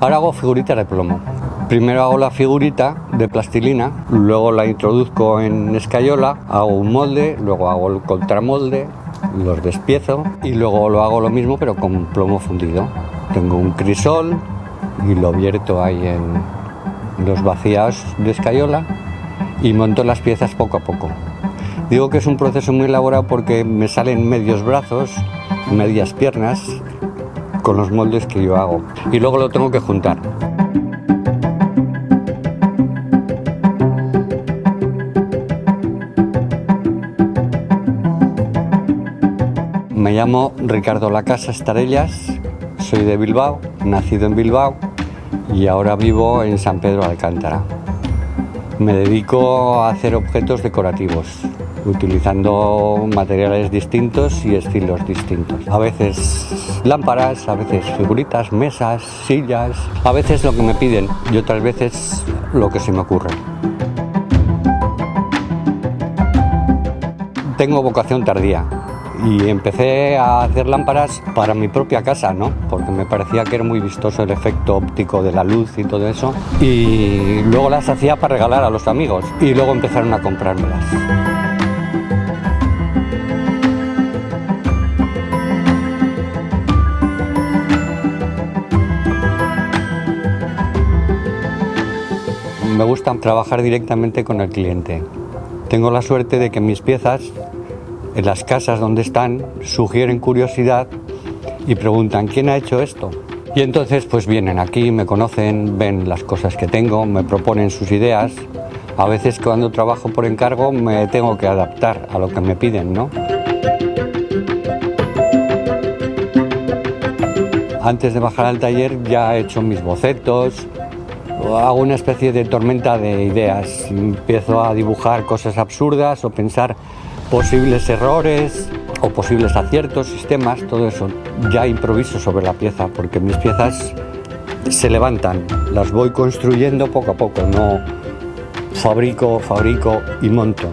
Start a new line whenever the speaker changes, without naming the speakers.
Ahora hago figuritas de plomo. Primero hago la figurita de plastilina, luego la introduzco en escayola, hago un molde, luego hago el contramolde, los despiezo y luego lo hago lo mismo pero con plomo fundido. Tengo un crisol y lo vierto ahí en los vacías de escayola y monto las piezas poco a poco. Digo que es un proceso muy elaborado porque me salen medios brazos, medias piernas con los moldes que yo hago y luego lo tengo que juntar. Me llamo Ricardo Lacasa Estarellas, soy de Bilbao, nacido en Bilbao y ahora vivo en San Pedro Alcántara. Me dedico a hacer objetos decorativos, utilizando materiales distintos y estilos distintos. A veces lámparas, a veces figuritas, mesas, sillas, a veces lo que me piden y otras veces lo que se me ocurre. Tengo vocación tardía, y empecé a hacer lámparas para mi propia casa, ¿no? Porque me parecía que era muy vistoso el efecto óptico de la luz y todo eso. Y luego las hacía para regalar a los amigos y luego empezaron a comprármelas. Me gusta trabajar directamente con el cliente. Tengo la suerte de que mis piezas en las casas donde están sugieren curiosidad y preguntan quién ha hecho esto. Y entonces pues vienen aquí, me conocen, ven las cosas que tengo, me proponen sus ideas. A veces cuando trabajo por encargo me tengo que adaptar a lo que me piden, ¿no? Antes de bajar al taller ya he hecho mis bocetos, hago una especie de tormenta de ideas. Empiezo a dibujar cosas absurdas o pensar posibles errores o posibles aciertos, sistemas, todo eso. Ya improviso sobre la pieza porque mis piezas se levantan, las voy construyendo poco a poco, no fabrico, fabrico y monto.